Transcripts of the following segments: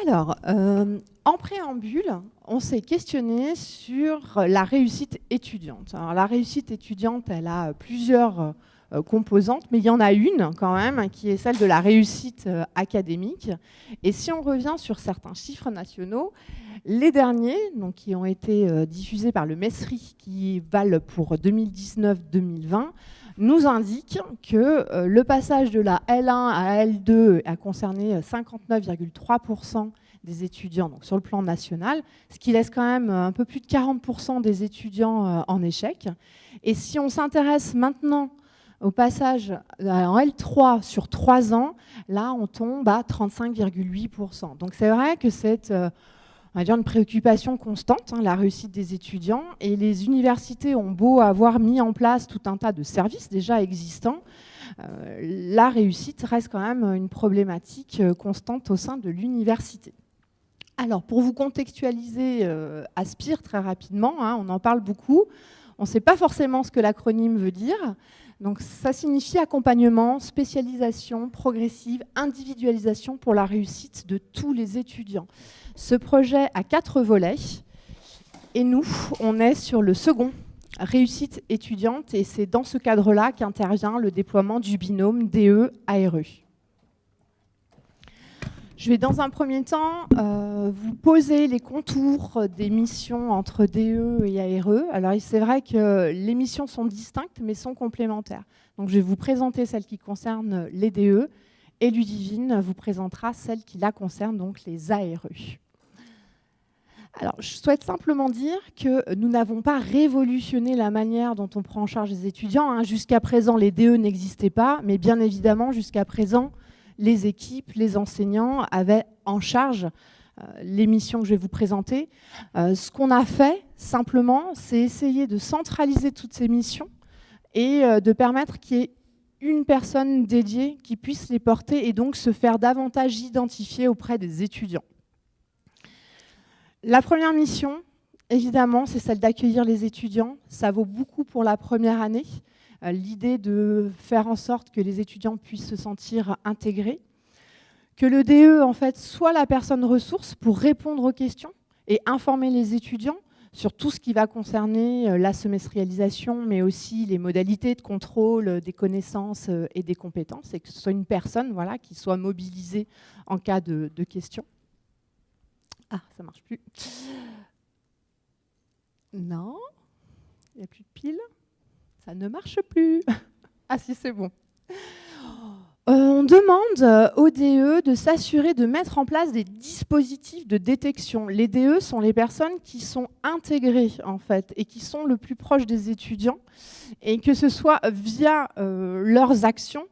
Alors, euh, en préambule, on s'est questionné sur la réussite étudiante. Alors, la réussite étudiante, elle a plusieurs euh, composantes, mais il y en a une quand même, qui est celle de la réussite euh, académique. Et si on revient sur certains chiffres nationaux, les derniers, donc, qui ont été diffusés par le MESRI, qui valent pour 2019-2020, nous indiquent que le passage de la L1 à L2 a concerné 59,3% des étudiants donc sur le plan national, ce qui laisse quand même un peu plus de 40% des étudiants euh, en échec. Et si on s'intéresse maintenant au passage euh, en L3 sur 3 ans, là on tombe à 35,8%. Donc c'est vrai que c'est euh, on va dire une préoccupation constante, hein, la réussite des étudiants, et les universités ont beau avoir mis en place tout un tas de services déjà existants, la réussite reste quand même une problématique constante au sein de l'université. Alors, pour vous contextualiser euh, Aspire très rapidement, hein, on en parle beaucoup. On ne sait pas forcément ce que l'acronyme veut dire. Donc, ça signifie accompagnement, spécialisation progressive, individualisation pour la réussite de tous les étudiants. Ce projet a quatre volets. Et nous, on est sur le second, réussite étudiante. Et c'est dans ce cadre-là qu'intervient le déploiement du binôme DE-ARE. Je vais dans un premier temps euh, vous poser les contours des missions entre DE et ARE. Alors c'est vrai que les missions sont distinctes mais sont complémentaires. Donc je vais vous présenter celle qui concerne les DE et Ludivine vous présentera celle qui la concerne, donc les ARE. Alors, je souhaite simplement dire que nous n'avons pas révolutionné la manière dont on prend en charge les étudiants. Hein. Jusqu'à présent, les DE n'existaient pas, mais bien évidemment, jusqu'à présent, les équipes, les enseignants avaient en charge euh, les missions que je vais vous présenter. Euh, ce qu'on a fait, simplement, c'est essayer de centraliser toutes ces missions et euh, de permettre qu'il y ait une personne dédiée qui puisse les porter et donc se faire davantage identifier auprès des étudiants. La première mission, évidemment, c'est celle d'accueillir les étudiants. Ça vaut beaucoup pour la première année. Euh, l'idée de faire en sorte que les étudiants puissent se sentir intégrés, que le DE en fait soit la personne ressource pour répondre aux questions et informer les étudiants sur tout ce qui va concerner euh, la semestrialisation, mais aussi les modalités de contrôle des connaissances euh, et des compétences, et que ce soit une personne voilà, qui soit mobilisée en cas de, de questions. Ah, ça marche plus. Non, il n'y a plus de pile ça ne marche plus. ah si, c'est bon. Euh, on demande aux DE de s'assurer de mettre en place des dispositifs de détection. Les DE sont les personnes qui sont intégrées en fait et qui sont le plus proches des étudiants et que ce soit via euh, leurs actions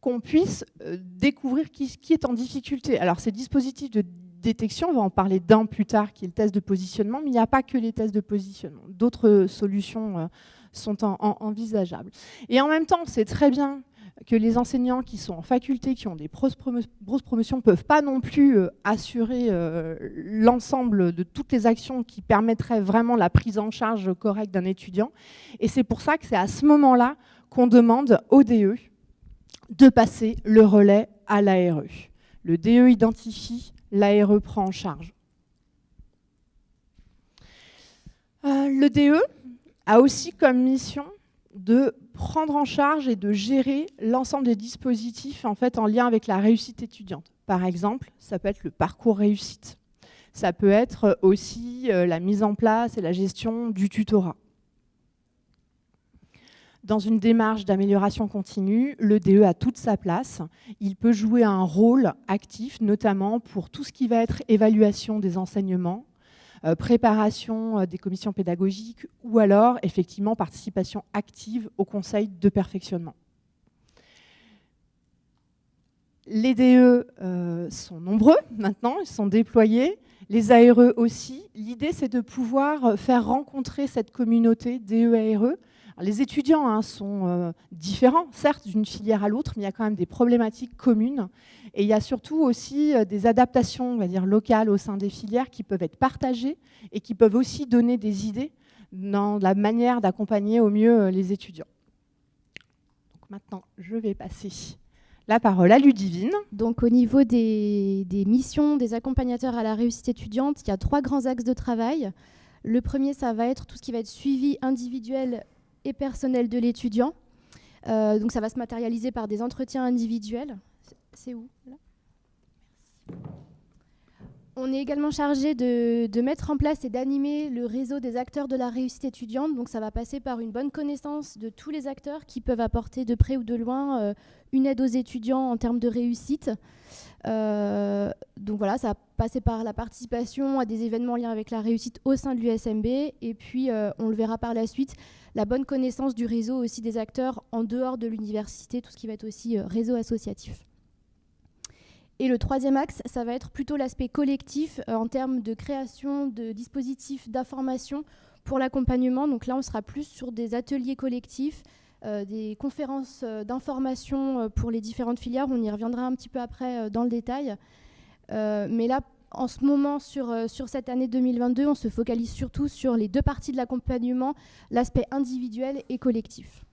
qu'on puisse euh, découvrir qui, qui, est en difficulté. Alors ces dispositifs de détection, on va en parler d'un plus tard qui est le test de positionnement, mais il n'y a pas que les tests de positionnement. D'autres solutions sont envisageables. Et en même temps, c'est très bien que les enseignants qui sont en faculté, qui ont des grosses, promotions, ne peuvent pas non plus euh, assurer euh, l'ensemble de toutes les actions qui permettraient vraiment la prise en charge correcte d'un étudiant. Et c'est pour ça que c'est à ce moment-là qu'on demande au DE de passer le relais à l'ARE. Le DE identifie, l'ARE prend en charge. Euh, le DE, a aussi comme mission de prendre en charge et de gérer l'ensemble des dispositifs en, fait, en lien avec la réussite étudiante. Par exemple, ça peut être le parcours réussite. Ça peut être aussi euh, la mise en place et la gestion du tutorat. Dans une démarche d'amélioration continue, le DE a toute sa place. Il peut jouer un rôle actif, notamment pour tout ce qui va être évaluation des enseignements, euh, préparation euh, des commissions pédagogiques ou alors effectivement participation active au conseil de perfectionnement. Les DE euh, sont nombreux maintenant, ils sont déployés, les ARE aussi. L'idée c'est de pouvoir faire rencontrer cette communauté DE-ARE les étudiants hein, sont euh, différents, certes, d'une filière à l'autre, mais il y a quand même des problématiques communes. Et il y a surtout aussi euh, des adaptations on va dire, locales au sein des filières qui peuvent être partagées et qui peuvent aussi donner des idées dans la manière d'accompagner au mieux euh, les étudiants. Donc maintenant, je vais passer la parole à Ludivine. Donc au niveau des, des, missions des accompagnateurs à la réussite étudiante, il y a trois grands axes de travail. Le premier, ça va être tout ce qui va être suivi individuel personnel de l'étudiant. Euh, donc ça va se matérialiser par des entretiens individuels. C'est où? On est également chargé de, mettre en place et d'animer le réseau des acteurs de la réussite étudiante. Donc ça va passer par une bonne connaissance de tous les acteurs qui peuvent apporter de près ou de loin euh, une aide aux étudiants en termes de réussite. Euh, donc voilà, ça va passer par la participation à des événements liés avec la réussite au sein de l'USMB. Et puis, euh, on le verra par la suite, la bonne connaissance du réseau aussi des acteurs en dehors de l'université, tout ce qui va être aussi réseau associatif. Et le troisième axe, ça va être plutôt l'aspect collectif euh, en termes de création de dispositifs d'information pour l'accompagnement. Donc là, on sera plus sur des ateliers collectifs, euh, des conférences euh, d'information pour les différentes filières. On y reviendra un petit peu après dans le détail. mais là, en ce moment, sur, sur cette année 2022, on se focalise surtout sur les deux parties de l'accompagnement, l'aspect individuel et collectif.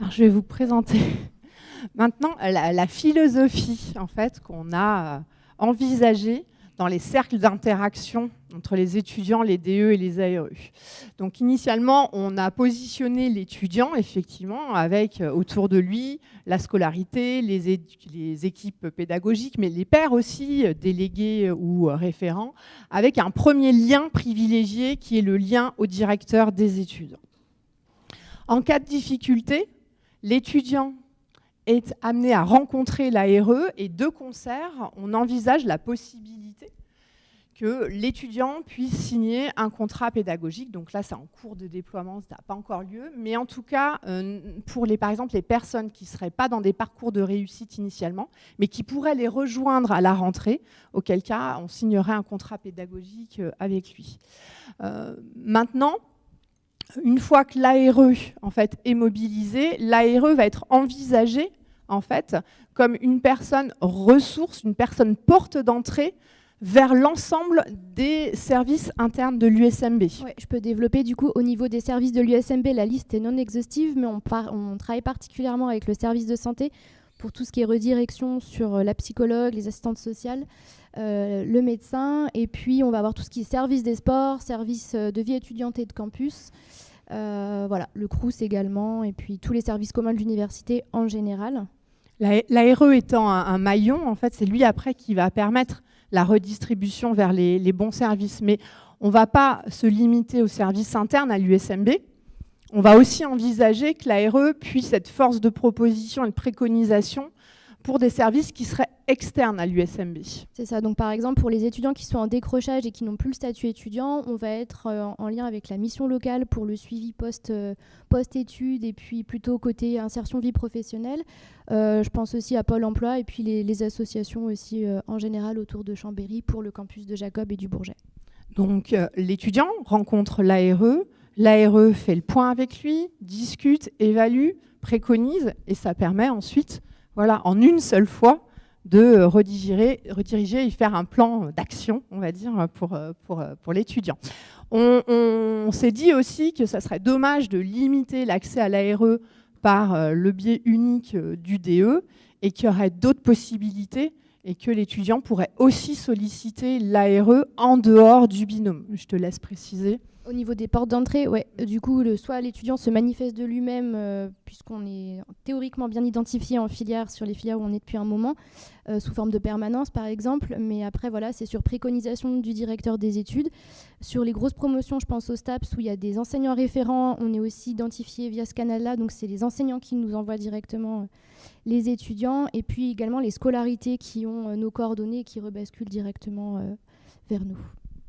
Alors, je vais vous présenter Maintenant, la, philosophie en fait qu'on a euh, envisagée dans les cercles d'interaction entre les étudiants, les DE et les ARE. Donc initialement, on a positionné l'étudiant effectivement avec euh, autour de lui la scolarité, les, les, équipes pédagogiques, mais les pairs aussi, euh, délégués ou référents, avec un premier lien privilégié qui est le lien au directeur des études. En cas de difficulté, l'étudiant est amené à rencontrer l'ARE et de concert, on envisage la possibilité que l'étudiant puisse signer un contrat pédagogique. Donc là, c'est en cours de déploiement, ça n'a pas encore lieu. Mais en tout cas, euh, pour les, par exemple les personnes qui ne seraient pas dans des parcours de réussite initialement, mais qui pourraient les rejoindre à la rentrée, auquel cas on signerait un contrat pédagogique euh, avec lui. Euh, maintenant, une fois que l'ARE en fait, est mobilisé, l'ARE va être envisagé en fait, comme une personne ressource, une personne porte d'entrée vers l'ensemble des services internes de l'USMB. je peux développer du coup au niveau des services de l'USMB, la liste est non exhaustive, mais on, on, travaille particulièrement avec le service de santé pour tout ce qui est redirection sur euh, la psychologue, les assistantes sociales, euh, le médecin, et puis on va avoir tout ce qui est service des sports, service euh, de vie étudiante et de campus. voilà, le CRUS également, et puis tous les services communs de l'université en général. L'ARE étant un, maillon, en fait, c'est lui après qui va permettre la redistribution vers les, bons services. Mais on ne va pas se limiter aux services internes à l'USMB. On va aussi envisager que l'ARE puisse être force de proposition et de préconisation pour des services qui seraient externes à l'USMB. C'est ça. Donc, par exemple, pour les étudiants qui sont en décrochage et qui n'ont plus le statut étudiant, on va être euh, en lien avec la mission locale pour le suivi euh, post-études et puis plutôt côté insertion vie professionnelle. Euh, je pense aussi à Pôle emploi et puis les, associations aussi en général autour de Chambéry pour le campus de Jacob et du Bourget. Donc, l'étudiant rencontre l'ARE, l'ARE fait le point avec lui, discute, évalue, préconise et ça permet ensuite, voilà, en une seule fois, de rediriger, rediriger et faire un plan d'action, on va dire, pour, pour, pour l'étudiant. On, s'est dit aussi que ça serait dommage de limiter l'accès à l'ARE par euh, le biais unique euh, du DE et qu'il y aurait d'autres possibilités et que l'étudiant pourrait aussi solliciter l'ARE en dehors du binôme. Je te laisse préciser. Au niveau des portes d'entrée, ouais, du coup, le, soit l'étudiant se manifeste de lui-même, euh, puisqu'on est théoriquement bien identifié en filière sur les filières où on est depuis un moment, euh, sous forme de permanence par exemple, mais après, voilà, c'est sur préconisation du directeur des études. Sur les grosses promotions, je pense au STAPS, où il y a des enseignants référents, on est aussi identifié via ce canal-là, donc c'est les enseignants qui nous envoient directement euh, les étudiants, et puis également les scolarités qui ont nos coordonnées et qui rebasculent directement vers nous.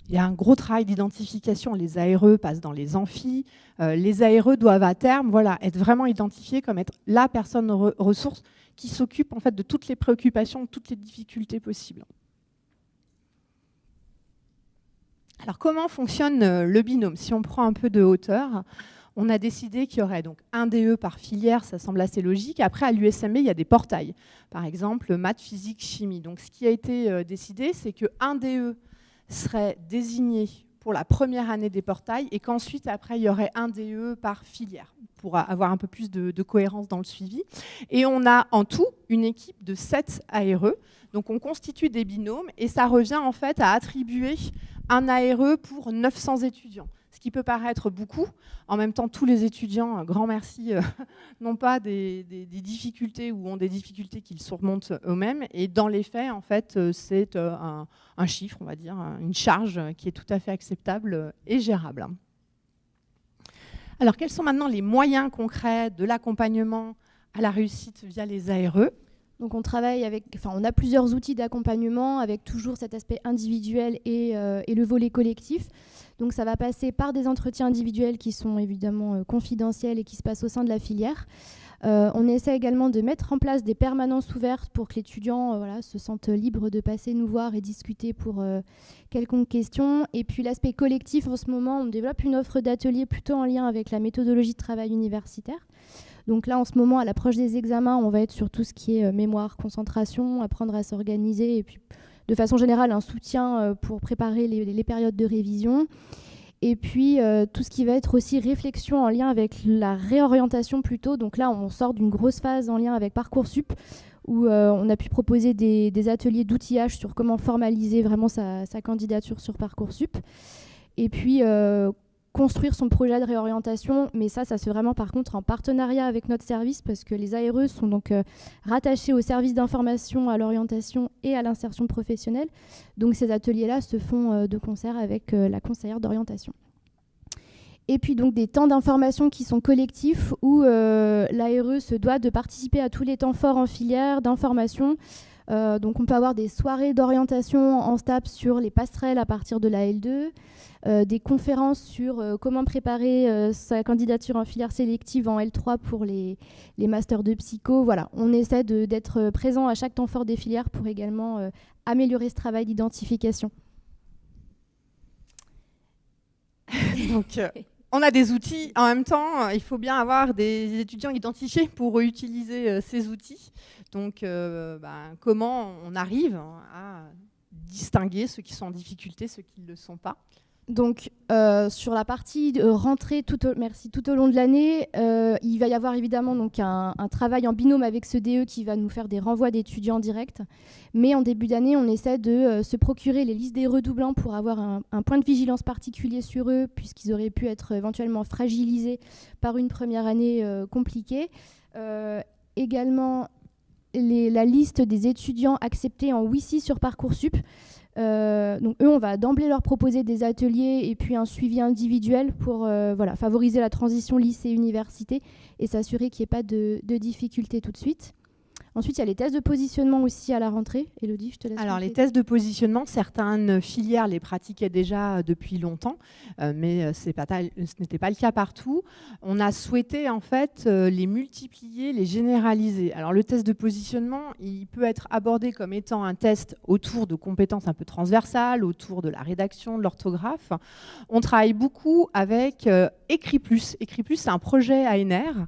Il y a un gros travail d'identification. Les ARE passent dans les amphis. Euh, les ARE doivent à terme être vraiment identifiés comme être la personne ressource qui s'occupe en fait, de toutes les préoccupations, de toutes les difficultés possibles. Alors comment fonctionne euh, le binôme? Si on prend un peu de hauteur, on a décidé qu'il y aurait donc un DE par filière, ça semble assez logique. Après, à l'USMB, il y a des portails. Par exemple, maths, physique, chimie. Donc ce qui a été euh, décidé, c'est qu'un DE serait désigné pour la première année des portails et qu'ensuite, après, il y aurait un DE par filière pour avoir un peu plus de, cohérence dans le suivi. Et on a en tout une équipe de 7 ARE. Donc on constitue des binômes et ça revient en fait à attribuer un ARE pour 900 étudiants ce qui peut paraître beaucoup. En même temps, tous les étudiants, grand merci, euh, n'ont pas des, difficultés ou ont des difficultés qu'ils surmontent eux-mêmes. Et dans les faits, en fait, euh, c'est euh, un, chiffre, on va dire, une charge qui est tout à fait acceptable et gérable. Alors, quels sont maintenant les moyens concrets de l'accompagnement à la réussite via les ARE donc on travaille avec, enfin on a plusieurs outils d'accompagnement avec toujours cet aspect individuel et, et, le volet collectif. Donc ça va passer par des entretiens individuels qui sont évidemment euh, confidentiels et qui se passent au sein de la filière. Euh, on essaie également de mettre en place des permanences ouvertes pour que l'étudiant euh, se sente libre de passer nous voir et discuter pour quelconque question. Et puis l'aspect collectif, en ce moment, on développe une offre d'atelier plutôt en lien avec la méthodologie de travail universitaire. Donc là, en ce moment, à l'approche des examens, on va être sur tout ce qui est mémoire, concentration, apprendre à s'organiser et puis de façon générale un soutien euh, pour préparer les, périodes de révision. Et puis euh, tout ce qui va être aussi réflexion en lien avec la réorientation plutôt. Donc là, on sort d'une grosse phase en lien avec Parcoursup où euh, on a pu proposer des, ateliers d'outillage sur comment formaliser vraiment sa, sa, candidature sur Parcoursup. Et puis construire son projet de réorientation, mais ça, ça se fait vraiment par contre en partenariat avec notre service parce que les ARE sont donc euh, rattachés au service d'information à l'orientation et à l'insertion professionnelle. Donc ces ateliers-là se font euh, de concert avec euh, la conseillère d'orientation. Et puis donc des temps d'information qui sont collectifs où l'ARE se doit de participer à tous les temps forts en filière d'information. donc on peut avoir des soirées d'orientation en STAP sur les passerelles à partir de la L2, euh, des conférences sur euh, comment préparer euh, sa candidature en filière sélective en L3 pour les, les masters de psycho. Voilà, on essaie d'être présent à chaque temps fort des filières pour également améliorer ce travail d'identification. Donc, on a des outils. En même temps, il faut bien avoir des étudiants identifiés pour utiliser ces outils. Donc, ben, comment on arrive à distinguer ceux qui sont en difficulté, ceux qui ne le sont pas donc, euh, sur la partie de rentrée tout au, merci, tout au long de l'année, euh, il va y avoir évidemment donc un, travail en binôme avec ce DE qui va nous faire des renvois d'étudiants directs. Mais en début d'année, on essaie de euh, se procurer les listes des redoublants pour avoir un, point de vigilance particulier sur eux, puisqu'ils auraient pu être éventuellement fragilisés par une première année compliquée. également, la liste des étudiants acceptés en WICI sur Parcoursup. Euh, donc eux, on va d'emblée leur proposer des ateliers et puis un suivi individuel pour euh, voilà, favoriser la transition lycée-université et s'assurer qu'il n'y ait pas de, de difficultés tout de suite. Ensuite, il y a les tests de positionnement aussi à la rentrée. Elodie, je te laisse. Alors, les tests de positionnement, certaines filières les pratiquaient déjà euh, depuis longtemps, euh, mais euh, ce n'était pas le cas partout. On a souhaité en fait les multiplier, les généraliser. Alors, le test de positionnement, il peut être abordé comme étant un test autour de compétences un peu transversales, autour de la rédaction, de l'orthographe. On travaille beaucoup avec Écrit Plus. Écrit Plus, c'est un projet ANR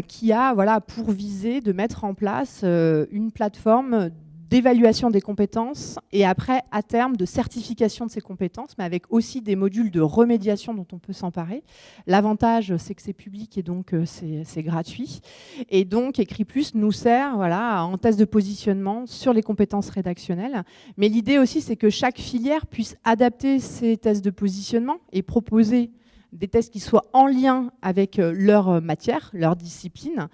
qui a voilà, pour viser de mettre en place euh, une plateforme d'évaluation des compétences et après, à terme, de certification de ces compétences, mais avec aussi des modules de remédiation dont on peut s'emparer. L'avantage, c'est que c'est public et donc euh, c'est gratuit. Et donc, Écrit Plus nous sert voilà, en test de positionnement sur les compétences rédactionnelles. Mais l'idée aussi, c'est que chaque filière puisse adapter ses tests de positionnement et proposer des tests qui soient en lien avec euh, leur euh, matière, leur discipline.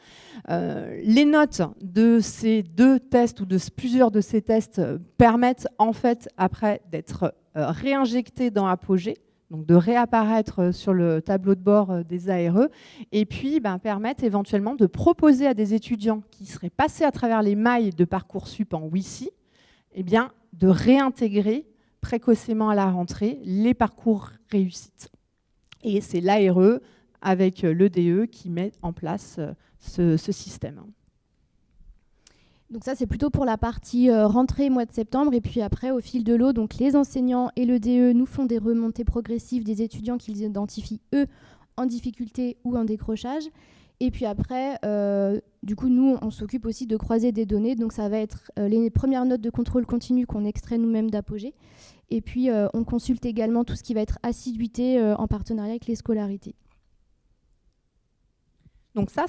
Euh, les notes de ces deux tests ou de plusieurs de ces tests permettent en fait après d'être réinjectées dans Apogée, donc de réapparaître sur le tableau de bord des ARE, et puis ben, permettent éventuellement de proposer à des étudiants qui seraient passés à travers les mailles de Parcoursup en WICI, eh bien, de réintégrer précocement à la rentrée les parcours réussites. Et c'est l'ARE avec euh, l'EDE qui met en place euh, ce, système. Donc ça, c'est plutôt pour la partie euh, rentrée mois de septembre. Et puis après, au fil de l'eau, donc les enseignants et l'EDE nous font des remontées progressives des étudiants qu'ils identifient, eux, en difficulté ou en décrochage. Et puis après, euh, du coup, nous, on s'occupe aussi de croiser des données. Donc, ça va être euh, les premières notes de contrôle continu qu'on extrait nous-mêmes d'Apogée. Et puis, euh, on consulte également tout ce qui va être assiduité en partenariat avec les scolarités. Donc ça,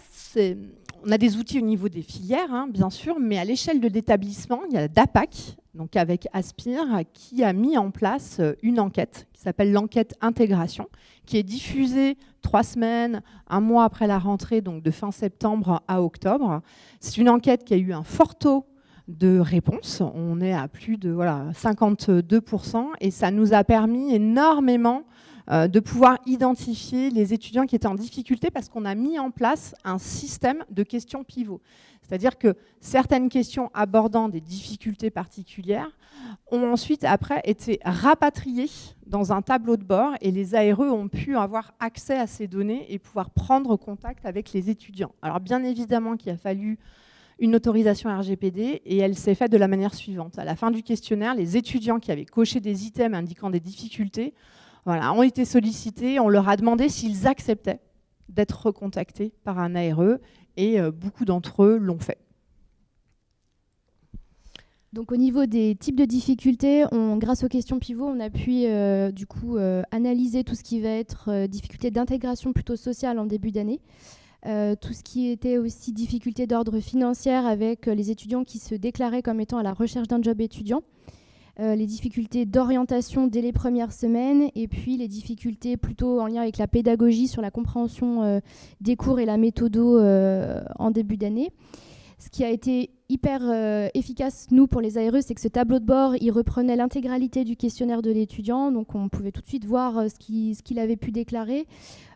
on a des outils au niveau des filières, hein, bien sûr, mais à l'échelle de l'établissement, il y a DAPAC, donc avec Aspire, qui a mis en place une enquête qui s'appelle l'enquête intégration, qui est diffusée trois semaines, un mois après la rentrée, donc de fin septembre à octobre. C'est une enquête qui a eu un fort taux de réponses. On est à plus de voilà, 52% et ça nous a permis énormément euh, de pouvoir identifier les étudiants qui étaient en difficulté parce qu'on a mis en place un système de questions pivots. C'est-à-dire que certaines questions abordant des difficultés particulières ont ensuite, après, été rapatriées dans un tableau de bord et les ARE ont pu avoir accès à ces données et pouvoir prendre contact avec les étudiants. Alors bien évidemment qu'il a fallu une autorisation RGPD et elle s'est faite de la manière suivante. À la fin du questionnaire, les étudiants qui avaient coché des items indiquant des difficultés voilà, ont été sollicités, on leur a demandé s'ils acceptaient d'être recontactés par un ARE et euh, beaucoup d'entre eux l'ont fait. Donc au niveau des types de difficultés, grâce aux questions pivot, on a pu euh, du coup euh, analyser tout ce qui va être difficulté d'intégration plutôt sociale en début d'année. tout ce qui était aussi difficulté d'ordre financier avec les étudiants qui se déclaraient comme étant à la recherche d'un job étudiant. Euh, les difficultés d'orientation dès les premières semaines et puis les difficultés plutôt en lien avec la pédagogie sur la compréhension euh, des cours et la méthode euh, en début d'année. Ce qui a été hyper efficace, nous, pour les ARE, c'est que ce tableau de bord, il reprenait l'intégralité du questionnaire de l'étudiant, donc on pouvait tout de suite voir ce qu'il avait pu déclarer,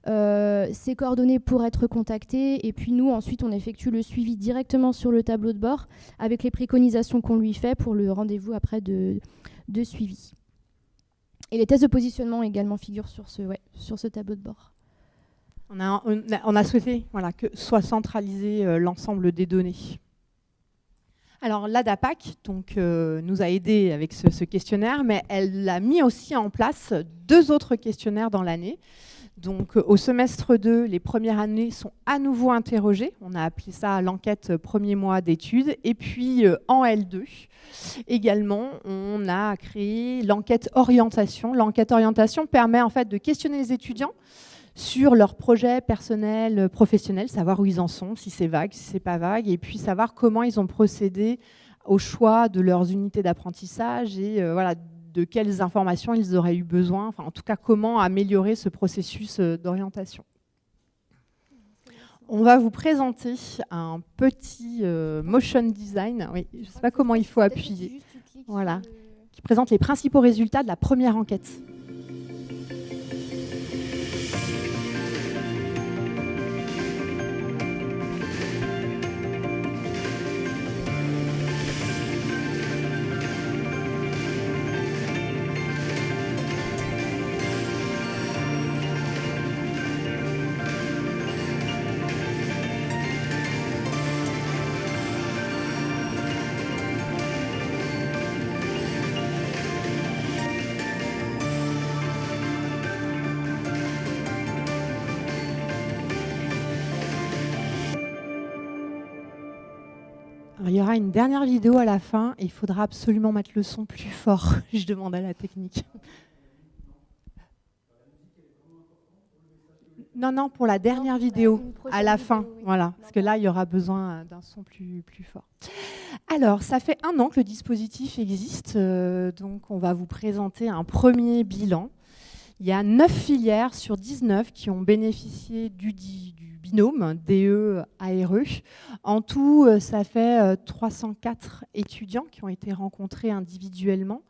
ses coordonnées pour être contacté, et puis nous, ensuite, on effectue le suivi directement sur le tableau de bord, avec les préconisations qu'on lui fait pour le rendez-vous après de, suivi. Et les tests de positionnement également figurent sur ce tableau de bord. On a, souhaité que soit centralisé euh, l'ensemble des données. Alors l'ADAPAC donc, euh, nous a aidé avec ce, questionnaire, mais elle a mis aussi en place deux autres questionnaires dans l'année. Donc au semestre 2, les premières années sont à nouveau interrogées. On a appelé ça l'enquête premier mois d'études. Et puis euh, en L2, également, on a créé l'enquête orientation. L'enquête orientation permet en fait de questionner les étudiants sur leurs projets personnels, professionnels, savoir où ils en sont, si c'est vague, si c'est pas vague, et puis savoir comment ils ont procédé au choix de leurs unités d'apprentissage et euh, voilà, de quelles informations ils auraient eu besoin, enfin en tout cas comment améliorer ce processus euh, d'orientation. On va vous présenter un petit euh, motion design, oui, je ne sais pas comment il faut appuyer, voilà, qui présente les principaux résultats de la première enquête. Aura une dernière vidéo à la fin et il faudra absolument mettre le son plus fort. Je demande à la technique. Non, non, pour la dernière vidéo, à la fin. Voilà, parce que là, il y aura besoin d'un son plus, plus fort. Alors, ça fait un an que le dispositif existe, euh, donc on va vous présenter un premier bilan. Il y a 9 filières sur 19 qui ont bénéficié du, du DE-ARE. En tout, euh, ça fait 304 euh, étudiants qui ont été rencontrés individuellement.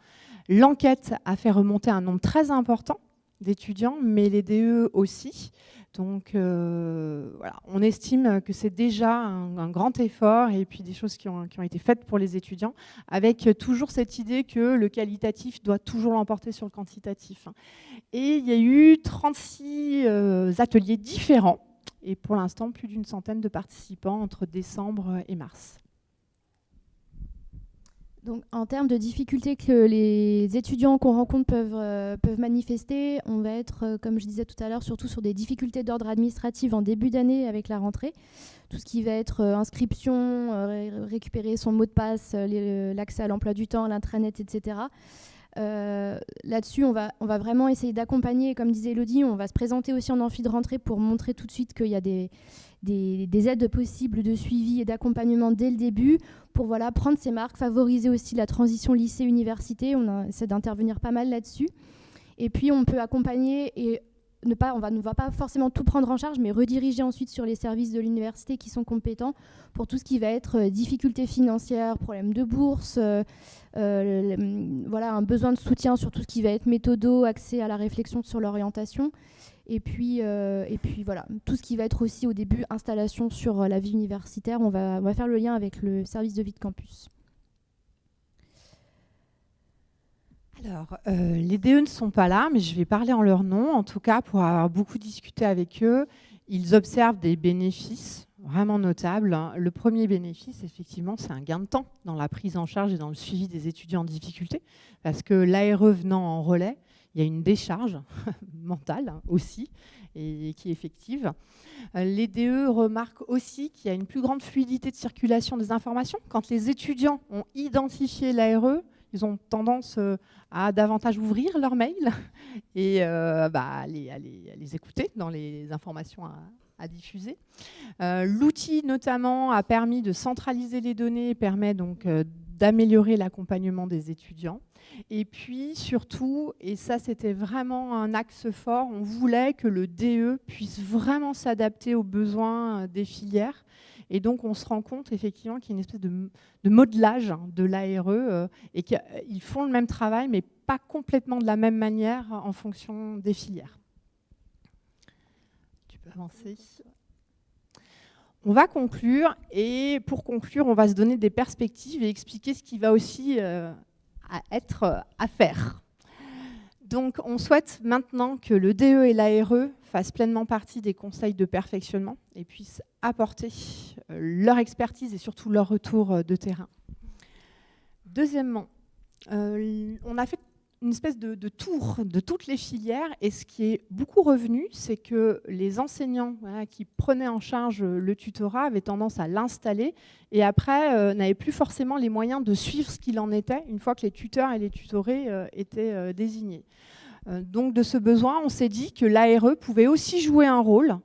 L'enquête a fait remonter un nombre très important d'étudiants, mais les DE aussi. Donc euh, voilà, on estime que c'est déjà un, grand effort et puis des choses qui ont, été faites pour les étudiants, avec toujours cette idée que le qualitatif doit toujours l'emporter sur le quantitatif. Et il y a eu 36 euh, ateliers différents et pour l'instant plus d'une centaine de participants entre décembre et mars. donc, en termes de difficultés que les étudiants qu'on rencontre peuvent, euh, manifester, on va être, euh, comme je disais tout à l'heure, surtout sur des difficultés d'ordre administratif en début d'année avec la rentrée. Tout ce qui va être euh, inscription, récupérer son mot de passe, l'accès à l'emploi du temps, l'intranet, etc. Là-dessus, on va, on va vraiment essayer d'accompagner, comme disait Elodie, on va se présenter aussi en amphi de rentrée pour montrer tout de suite qu'il y a des, des, aides possibles de suivi et d'accompagnement dès le début pour voilà, prendre ses marques, favoriser aussi la transition lycée-université. On essaie d'intervenir pas mal là-dessus. Et puis, on peut accompagner et ne pas, on va, ne va pas forcément tout prendre en charge, mais rediriger ensuite sur les services de l'université qui sont compétents pour tout ce qui va être euh, difficultés financières, problèmes de bourse, euh, euh, voilà, un besoin de soutien sur tout ce qui va être méthodo, accès à la réflexion sur l'orientation. Et puis, et puis voilà, tout ce qui va être aussi au début installation sur la vie universitaire, on va, on va faire le lien avec le service de vie de campus. Alors, euh, les DE ne sont pas là, mais je vais parler en leur nom. En tout cas, pour avoir beaucoup discuté avec eux, ils observent des bénéfices vraiment notables. Le premier bénéfice, effectivement, c'est un gain de temps dans la prise en charge et dans le suivi des étudiants en difficulté, parce que l'ARE venant en relais, il y a une décharge mentale aussi et qui est effective. Euh, les DE remarquent aussi qu'il y a une plus grande fluidité de circulation des informations. Quand les étudiants ont identifié l'ARE, ils ont tendance euh, à davantage ouvrir leurs mails et euh, bah, à, les, écouter dans les informations à, diffuser. L'outil notamment a permis de centraliser les données et permet donc d'améliorer l'accompagnement des étudiants. Et puis surtout, et ça c'était vraiment un axe fort, on voulait que le DE puisse vraiment s'adapter aux besoins euh, des filières. Et donc on se rend compte effectivement qu'il y a une espèce de, modelage de l'ARE euh, et qu'ils font le même travail mais pas complètement de la même manière en fonction des filières. Tu peux avancer. On va conclure et pour conclure, on va se donner des perspectives et expliquer ce qui va aussi euh, être euh, à faire. Donc on souhaite maintenant que le DE et l'ARE fassent pleinement partie des conseils de perfectionnement et puissent apporter euh, leur expertise et surtout leur retour de terrain. Deuxièmement, on a fait une espèce de, tour de toutes les filières. Et ce qui est beaucoup revenu, c'est que les enseignants qui prenaient en charge le tutorat avaient tendance à l'installer et après euh, n'avaient plus forcément les moyens de suivre ce qu'il en était une fois que les tuteurs et les tutorés euh, étaient euh, désignés. Donc de ce besoin, on s'est dit que l'ARE pouvait aussi jouer un rôle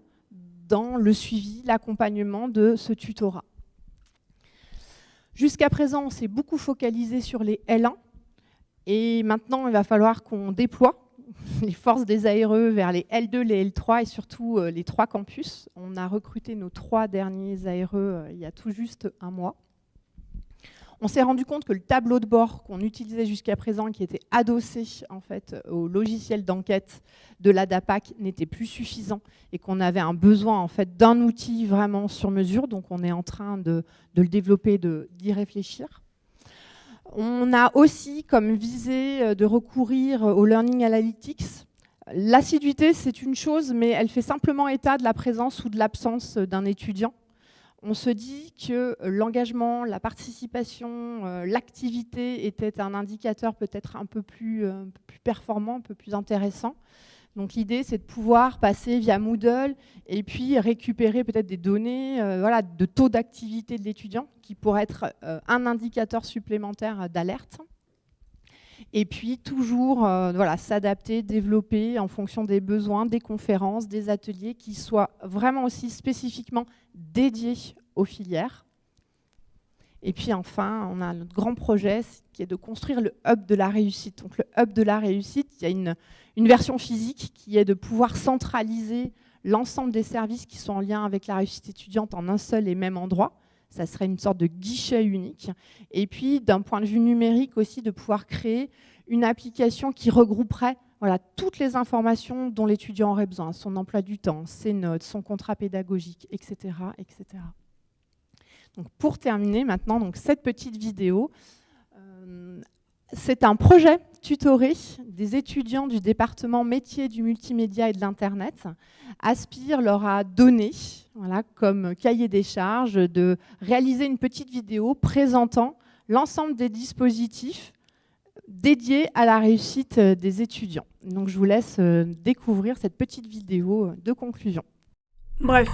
dans le suivi, l'accompagnement de ce tutorat. Jusqu'à présent, on s'est beaucoup focalisé sur les L1, et maintenant, il va falloir qu'on déploie les forces des ARE vers les L2, les L3 et surtout euh, les trois campus. On a recruté nos trois derniers ARE euh, il y a tout juste un mois. On s'est rendu compte que le tableau de bord qu'on utilisait jusqu'à présent, qui était adossé en fait au logiciel d'enquête de la DAPAC, n'était plus suffisant et qu'on avait un besoin en fait d'un outil vraiment sur mesure. Donc on est en train de, de le développer, d'y réfléchir. On a aussi comme visée euh, de recourir au Learning Analytics. L'assiduité, c'est une chose, mais elle fait simplement état de la présence ou de l'absence d'un étudiant. On se dit que l'engagement, la participation, euh, l'activité était un indicateur peut-être un peu plus, euh, performant, un peu plus intéressant. Donc l'idée, c'est de pouvoir passer via Moodle et puis récupérer peut-être des données euh, voilà, de taux d'activité de l'étudiant qui pourrait être euh, un indicateur supplémentaire d'alerte. Et puis toujours euh, voilà, s'adapter, développer en fonction des besoins, des conférences, des ateliers qui soient vraiment aussi spécifiquement dédiés aux filières. Et puis enfin, on a notre grand projet qui est de construire le hub de la réussite. Donc le hub de la réussite, il y a une, une version physique qui est de pouvoir centraliser l'ensemble des services qui sont en lien avec la réussite étudiante en un seul et même endroit. Ça serait une sorte de guichet unique. Et puis, d'un point de vue numérique aussi, de pouvoir créer une application qui regrouperait voilà, toutes les informations dont l'étudiant aurait besoin, son emploi du temps, ses notes, son contrat pédagogique, etc. etc. Donc, pour terminer maintenant, donc, cette petite vidéo, euh, c'est un projet tutoré des étudiants du département métier du multimédia et de l'Internet. Aspire leur a donné, comme cahier des charges, de réaliser une petite vidéo présentant l'ensemble des dispositifs dédiés à la réussite euh, des étudiants. Donc je vous laisse euh, découvrir cette petite vidéo de conclusion. Bref,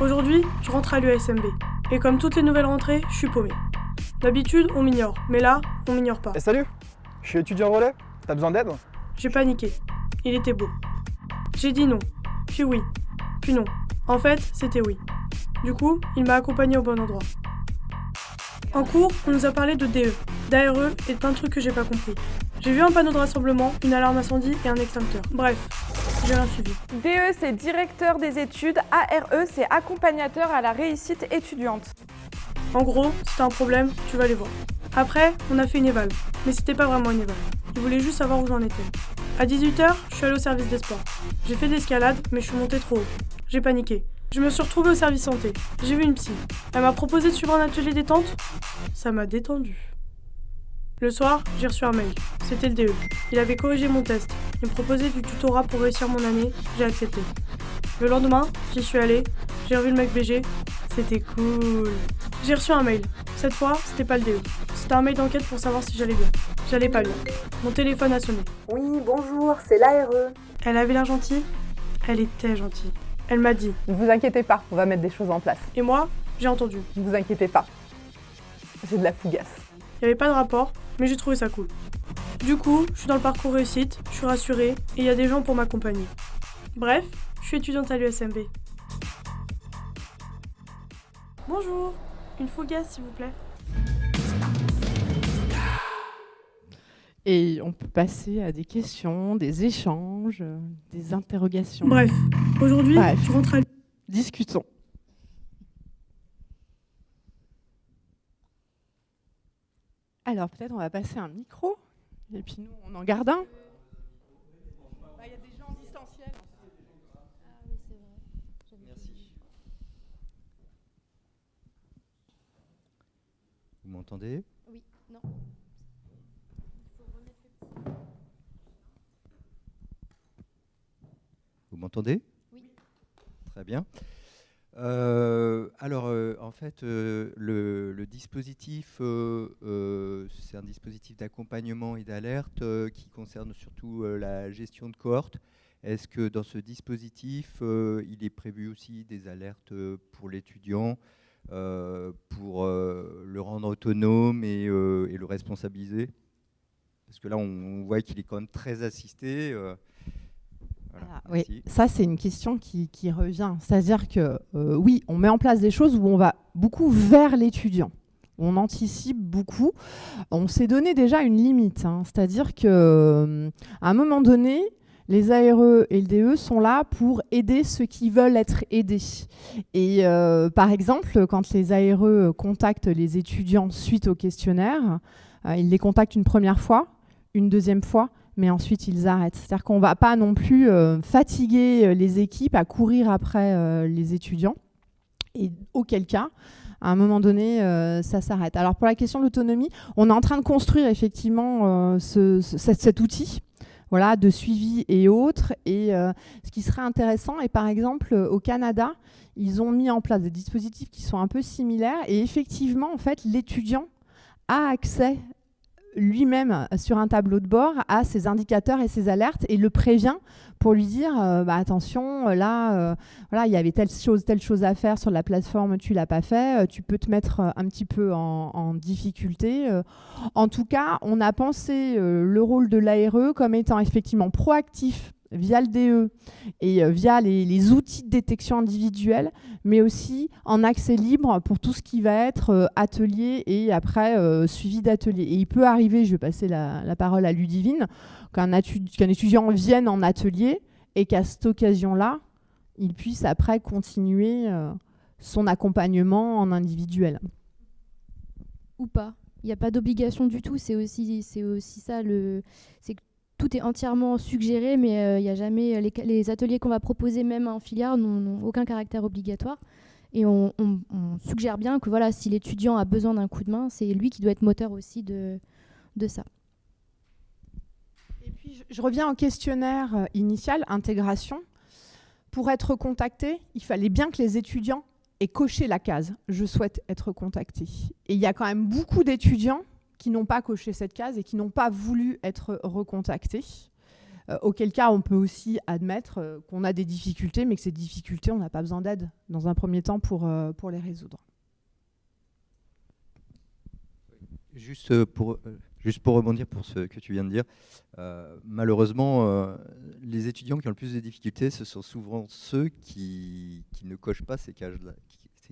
aujourd'hui, je rentre à l'USMB. Et comme toutes les nouvelles rentrées, je suis paumé. D'habitude, on m'ignore, mais là, on m'ignore pas. Et salut, je suis étudiant relais, t'as besoin d'aide J'ai paniqué. Il était beau. J'ai dit non, puis oui, puis non. En fait, c'était oui. Du coup, il m'a accompagné au bon endroit. En cours, on nous a parlé de DE, d'ARE et de plein de trucs que j'ai pas compris. J'ai vu un panneau de rassemblement, une alarme incendie et un extincteur. Bref, j'ai rien suivi. DE, c'est directeur des études. ARE, c'est accompagnateur à la réussite étudiante. En gros, si t'as un problème, tu vas les voir. Après, on a fait une éval, mais c'était pas vraiment une éval. Ils voulaient juste savoir où j'en étais. À 18h, je suis allée au service des sports. J'ai fait de l'escalade, mais je suis montée trop haut. J'ai paniqué. Je me suis retrouvée au service santé. J'ai vu une psy. Elle m'a proposé de suivre un atelier détente. Ça m'a détendu. Le soir, j'ai reçu un mail. C'était le DE. Il avait corrigé mon test. Il me proposait du tutorat pour réussir mon année. J'ai accepté. Le lendemain, j'y suis allée. J'ai revu le mec BG. C'était cool. J'ai reçu un mail. Cette fois, c'était pas le DE. C'était un mail d'enquête pour savoir si j'allais bien. J'allais pas bien. Mon téléphone a sonné. Oui, bonjour, c'est l'ARE. Elle avait l'air gentille. Elle était gentille. Elle m'a dit. Ne vous inquiétez pas, on va mettre des choses en place. Et moi, j'ai entendu. Ne vous inquiétez pas. J'ai de la fougasse. Il n'y avait pas de rapport, mais j'ai trouvé ça cool. Du coup, je suis dans le parcours réussite, je suis rassurée, et il y a des gens pour m'accompagner. Bref, je suis étudiante à l'USMB. Bonjour, une fougasse s'il vous plaît. Et on peut passer à des questions, des échanges, des interrogations. Bref, aujourd'hui, je rentre à Discutons. Alors peut-être on va passer un micro, et puis nous on en garde un. Bah, Il y a des gens en distanciel. Merci. Vous m'entendez? Oui, non. Vous m'entendez? Oui. Très bien. Euh, alors, euh, en fait, euh, le, le dispositif, c'est un dispositif d'accompagnement et d'alerte qui concerne surtout la gestion de cohorte. Est-ce que dans ce dispositif, il est prévu aussi des alertes pour l'étudiant? Pour euh, le rendre autonome et, euh, et le responsabiliser Parce que là, on, on voit qu'il est quand même très assisté. euh, voilà, Ah, oui, ça c'est une question qui, qui revient. C'est-à-dire que euh, oui, on met en place des choses où on va beaucoup vers l'étudiant. On anticipe beaucoup. On s'est donné déjà une limite. hein. C'est-à-dire que euh, à un moment donné, les ARE et le DE sont là pour aider ceux qui veulent être aidés. Et euh, par exemple, quand les ARE contactent les étudiants suite au questionnaire, euh, ils les contactent une première fois, une deuxième fois, mais ensuite ils arrêtent. C'est-à-dire qu'on ne va pas non plus euh, fatiguer les équipes à courir après les étudiants. Et auquel cas, à un moment donné, ça s'arrête. Alors pour la question de l'autonomie, on est en train de construire effectivement ce- ce- cet, cet outil. Voilà, de suivi et autres. Et euh, ce qui serait intéressant, et par exemple euh, au Canada, ils ont mis en place des dispositifs qui sont un peu similaires. Et effectivement, en fait, l'étudiant a accès lui-même sur un tableau de bord à ses indicateurs et ses alertes et le prévient pour lui dire euh, bah, attention euh, là euh, voilà il y avait telle chose telle chose à faire sur la plateforme tu l'as pas fait euh, tu peux te mettre euh, un petit peu en, difficulté euh. en tout cas on a pensé euh, le rôle de l'ARE comme étant effectivement proactif via le DE et euh, via les, outils de détection individuelle, mais aussi en accès libre pour tout ce qui va être euh, atelier et après euh, suivi d'atelier. Et il peut arriver, je vais passer la, parole à Ludivine, qu'un étudiant vienne en atelier et qu'à cette occasion-là, il puisse après continuer son accompagnement en individuel. ou pas. Il n'y a pas d'obligation du tout. C'est aussi, aussi ça tout est entièrement suggéré, mais euh, il y a jamais les, les ateliers qu'on va proposer même en filière n'ont aucun caractère obligatoire. Et on suggère bien que voilà, si l'étudiant a besoin d'un coup de main, c'est lui qui doit être moteur aussi de, de ça. Et puis, je, je reviens au questionnaire euh, initial, intégration. Pour être contacté, il fallait bien que les étudiants aient coché la case « Je souhaite être contacté ». Et il y a quand même beaucoup d'étudiants qui n'ont pas coché cette case et qui n'ont pas voulu être recontactés. Euh, auquel cas, on peut aussi admettre euh, qu'on a des difficultés, mais que ces difficultés, on n'a pas besoin d'aide dans un premier temps pour, euh, pour les résoudre. Juste pour, juste pour rebondir pour ce que tu viens de dire, malheureusement, les étudiants qui ont le plus de difficultés, ce sont souvent ceux qui, qui ne cochent pas ces cases-là.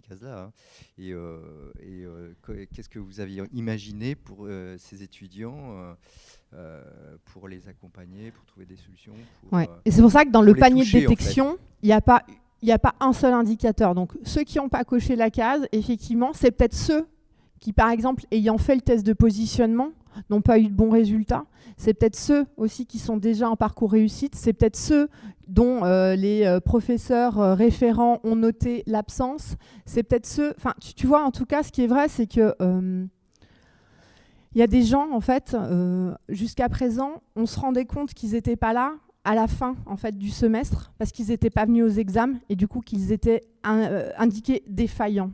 Ces cases-là hein. Et, et qu'est-ce que vous aviez imaginé pour ces étudiants euh, pour les accompagner, pour trouver des solutions. Euh, et c'est pour ça que dans le panier de détection, il n'y a pas il n'y a pas un seul indicateur. Donc ceux qui n'ont pas coché la case, effectivement, c'est peut-être ceux qui, par exemple, ayant fait le test de positionnement, n'ont pas eu de bons résultats. C'est peut-être ceux aussi qui sont déjà en parcours réussite. C'est peut-être ceux dont euh, les professeurs référents ont noté l'absence. C'est peut-être ceux... Tu, vois, en tout cas, ce qui est vrai, c'est que il y a des gens, en fait, euh, jusqu'à présent, on se rendait compte qu'ils n'étaient pas là à la fin du semestre parce qu'ils n'étaient pas venus aux examens et du coup qu'ils étaient euh, indiqués défaillants.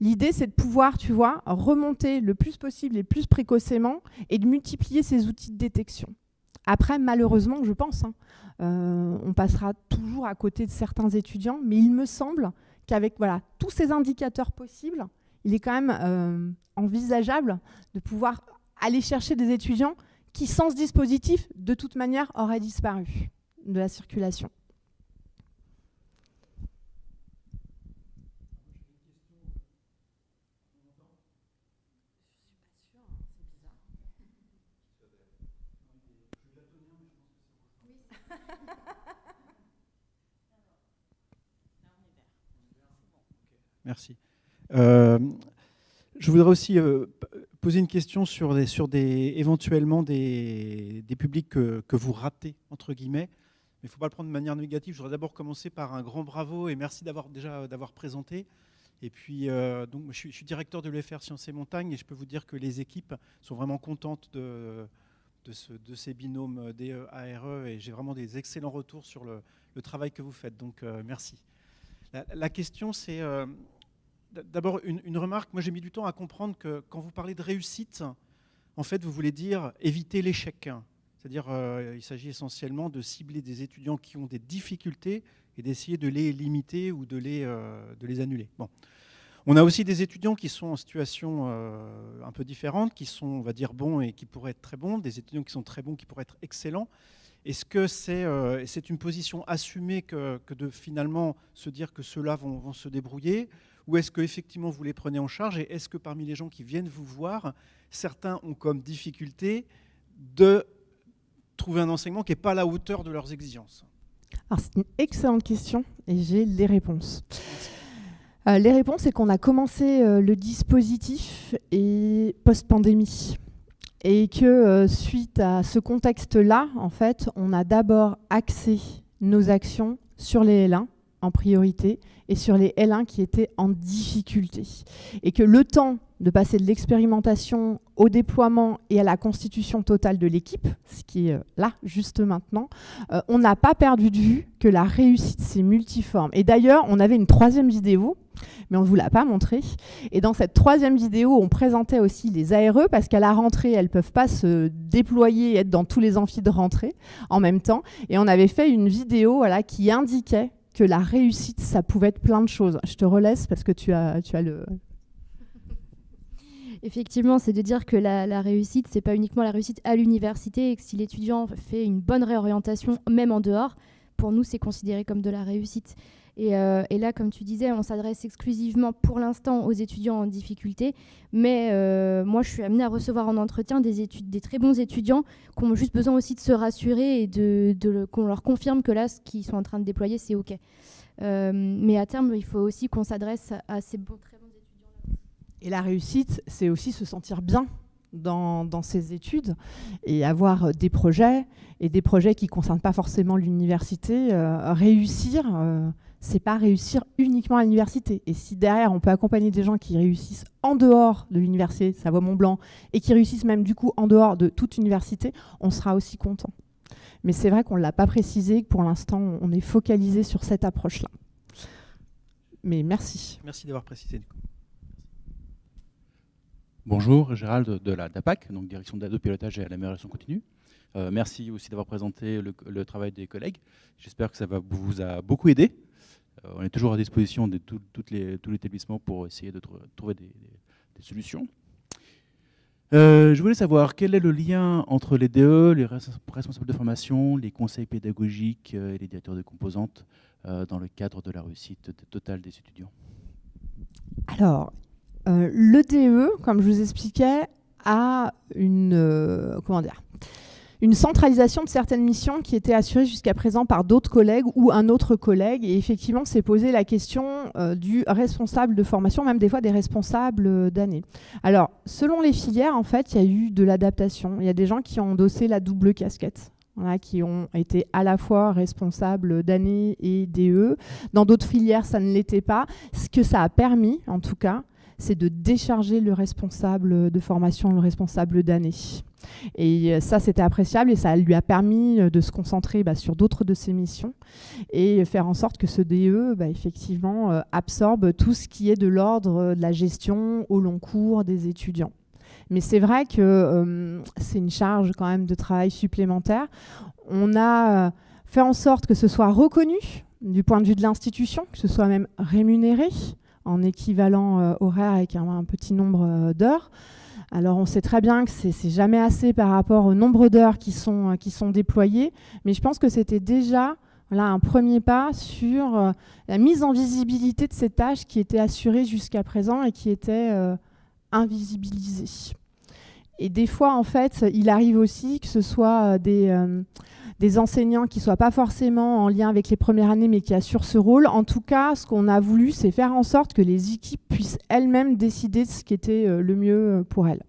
L'idée, c'est de pouvoir, tu vois, remonter le plus possible et plus précocement et de multiplier ces outils de détection. Après, malheureusement, je pense, hein, euh, on passera toujours à côté de certains étudiants, mais il me semble qu'avec tous ces indicateurs possibles, il est quand même envisageable de pouvoir aller chercher des étudiants qui, sans ce dispositif, de toute manière, auraient disparu de la circulation. Merci. Euh, je voudrais aussi euh, poser une question sur, sur éventuellement des, des publics que, vous ratez, entre guillemets. Mais il ne faut pas le prendre de manière négative. Je voudrais d'abord commencer par un grand bravo et merci d'avoir déjà d'avoir présenté. Et puis, euh, donc, je suis, directeur de l'UFR Sciences et Montagnes et je peux vous dire que les équipes sont vraiment contentes de, de ces binômes DE-ARE e et j'ai vraiment des excellents retours sur le, travail que vous faites. Donc, euh, merci. La, question, c'est euh, D'abord, une, remarque. Moi, j'ai mis du temps à comprendre que quand vous parlez de réussite, en fait, vous voulez dire éviter l'échec. C'est-à-dire, euh, il s'agit essentiellement de cibler des étudiants qui ont des difficultés et d'essayer de les limiter ou de les, euh, de les annuler. Bon. On a aussi des étudiants qui sont en situation euh, un peu différente, qui sont, on va dire, bons et qui pourraient être très bons, des étudiants qui sont très bons, qui pourraient être excellents. Est-ce que c'est euh, une position assumée que, que, de finalement se dire que ceux-là vont, vont se débrouiller? Ou est-ce qu'effectivement vous les prenez en charge? Et est-ce que parmi les gens qui viennent vous voir, certains ont comme difficulté de trouver un enseignement qui n'est pas à la hauteur de leurs exigences? C'est une excellente question et j'ai les réponses. Euh, les réponses, c'est qu'on a commencé euh, le dispositif post-pandémie. Et que euh, suite à ce contexte-là, en fait, on a d'abord axé nos actions sur les L1 en priorité et sur les L1 qui étaient en difficulté. Et que le temps de passer de l'expérimentation au déploiement et à la constitution totale de l'équipe, ce qui est euh, là juste maintenant, euh, on n'a pas perdu de vue que la réussite c'est multiforme. Et d'ailleurs, on avait une troisième vidéo, mais on ne vous l'a pas montrée. Et dans cette troisième vidéo, on présentait aussi les ARE, parce qu'à la rentrée, elles ne peuvent pas se déployer et être dans tous les amphis de rentrée en même temps. Et on avait fait une vidéo voilà, qui indiquait que la réussite, ça pouvait être plein de choses. Je te relaisse parce que tu as, tu as le... Effectivement, c'est de dire que la, la réussite, c'est pas uniquement la réussite à l'université et que si l'étudiant fait une bonne réorientation, même en dehors, pour nous, c'est considéré comme de la réussite. Euh, et, là, comme tu disais, on s'adresse exclusivement pour l'instant aux étudiants en difficulté. Mais euh, moi, je suis amenée à recevoir en entretien des, études, des très bons étudiants qui ont juste besoin aussi de se rassurer et de, qu'on leur confirme que là, ce qu'ils sont en train de déployer, c'est OK. Euh, mais à terme, il faut aussi qu'on s'adresse à ces très bons étudiants. Et la réussite, c'est aussi se sentir bien dans, dans, ces études et avoir des projets et des projets qui ne concernent pas forcément l'université, réussir c'est pas réussir uniquement à l'université. Et si derrière, on peut accompagner des gens qui réussissent en dehors de l'université, Savoie-Mont-Blanc, et qui réussissent même du coup en dehors de toute université, on sera aussi content. Mais c'est vrai qu'on ne l'a pas précisé, que pour l'instant, on est focalisé sur cette approche-là. Mais merci. Merci d'avoir précisé. Bonjour, Gérald de la DAPAC, donc direction de pilotage et à l'amélioration continue. Euh, merci aussi d'avoir présenté le, travail des collègues. J'espère que ça va, vous a beaucoup aidé. Euh, on est toujours à disposition de toutes les, l'établissement pour essayer de trouver des, solutions. Euh, je voulais savoir quel est le lien entre les DE, les responsables de formation, les conseils pédagogiques et les directeurs de composantes dans le cadre de la réussite totale des étudiants? Alors, le DE, comme je vous expliquais, a une, comment dire, une centralisation de certaines missions qui étaient assurées jusqu'à présent par d'autres collègues ou un autre collègue. Et effectivement, c'est posé la question euh, du responsable de formation, même des fois des responsables euh, d'année. Alors, selon les filières, en fait, il y a eu de l'adaptation. Il y a des gens qui ont endossé la double casquette. qui ont été à la fois responsables d'année et DE. Dans d'autres filières, ça ne l'était pas. Ce que ça a permis, en tout cas, c'est de décharger le responsable de formation, le responsable d'année. Et euh, ça, c'était appréciable et ça lui a permis euh, de se concentrer bah, sur d'autres de ses missions et faire en sorte que ce DE, bah, effectivement, euh, absorbe tout ce qui est de l'ordre de la gestion au long cours des étudiants. Mais c'est vrai que c'est une charge quand même de travail supplémentaire. On a fait en sorte que ce soit reconnu du point de vue de l'institution, que ce soit même rémunéré en équivalent horaire avec un petit nombre d'heures. Alors on sait très bien que c'est jamais assez par rapport au nombre d'heures qui sont, euh, déployées, mais je pense que c'était déjà un premier pas sur euh, la mise en visibilité de ces tâches qui étaient assurées jusqu'à présent et qui étaient euh, invisibilisées. Et des fois, en fait, il arrive aussi que ce soit des, des enseignants qui ne soient pas forcément en lien avec les premières années, mais qui assurent ce rôle. En tout cas, ce qu'on a voulu, c'est faire en sorte que les équipes puissent elles-mêmes décider de ce qui était euh, le mieux euh, pour elles.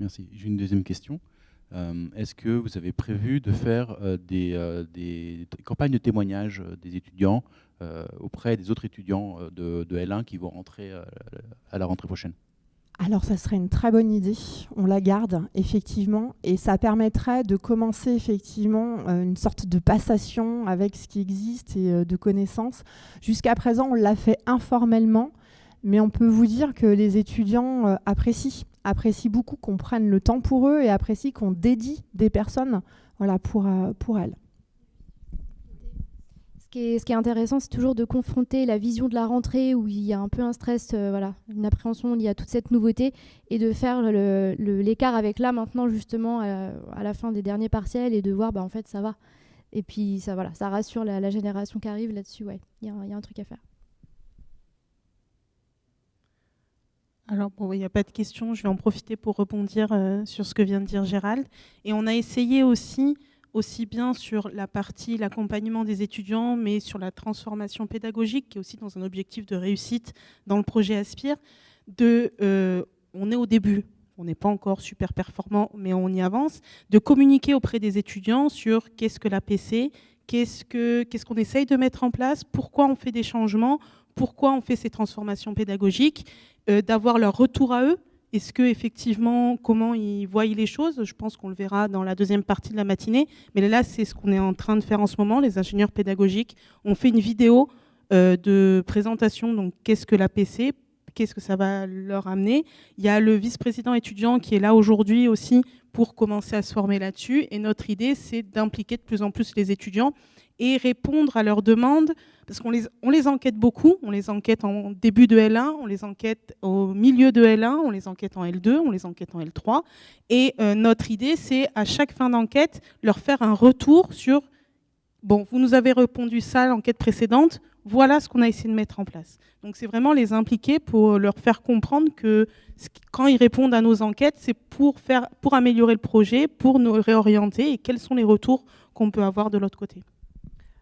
Merci. J'ai une deuxième question. Euh, est-ce que vous avez prévu de faire des, campagnes de témoignage des étudiants auprès des autres étudiants de, de, L1 qui vont rentrer à la rentrée prochaine? Alors ça serait une très bonne idée, on la garde effectivement et ça permettrait de commencer effectivement euh, une sorte de passation avec ce qui existe et euh, de connaissances. Jusqu'à présent on l'a fait informellement mais on peut vous dire que les étudiants euh, apprécient, apprécient beaucoup qu'on prenne le temps pour eux et apprécient qu'on dédie des personnes pour elles ce qui est intéressant, c'est toujours de confronter la vision de la rentrée où il y a un peu un stress, euh, voilà, une appréhension y a toute cette nouveauté, et de faire l'écart avec là maintenant justement euh, à la fin des derniers partiels et de voir bah en fait ça va. Et puis ça voilà, ça rassure la, génération qui arrive là-dessus. Ouais, il y, a un truc à faire. Alors, bon, il n'y a pas de question, je vais en profiter pour rebondir euh, sur ce que vient de dire Gérald. Et on a essayé aussi aussi bien sur la partie l'accompagnement des étudiants, mais sur la transformation pédagogique, qui est aussi dans un objectif de réussite dans le projet Aspire. De, euh, on est au début, on n'est pas encore super performant, mais on y avance, de communiquer auprès des étudiants sur qu'est-ce que la PC, qu'est-ce qu'on qu qu'on essaye de mettre en place, pourquoi on fait des changements, pourquoi on fait ces transformations pédagogiques, euh, d'avoir leur retour à eux, est-ce que effectivement, comment ils voient les choses? Je pense qu'on le verra dans la deuxième partie de la matinée. Mais là, c'est ce qu'on est en train de faire en ce moment. Les ingénieurs pédagogiques ont fait une vidéo euh, de présentation. Donc, qu'est-ce que la PC Qu'est-ce que ça va leur amener Il y a le vice-président étudiant qui est là aujourd'hui aussi pour commencer à se former là-dessus. Et notre idée, c'est d'impliquer de plus en plus les étudiants et répondre à leurs demandes, parce qu'on les, enquête beaucoup, on les enquête en début de L1, on les enquête au milieu de L1, on les enquête en L2, on les enquête en L3. Et euh, notre idée, c'est à chaque fin d'enquête, leur faire un retour sur, bon, vous nous avez répondu ça à l'enquête précédente, voilà ce qu'on a essayé de mettre en place. Donc c'est vraiment les impliquer pour leur faire comprendre que quand ils répondent à nos enquêtes, c'est pour, faire, pour améliorer le projet, pour nous réorienter et quels sont les retours qu'on peut avoir de l'autre côté.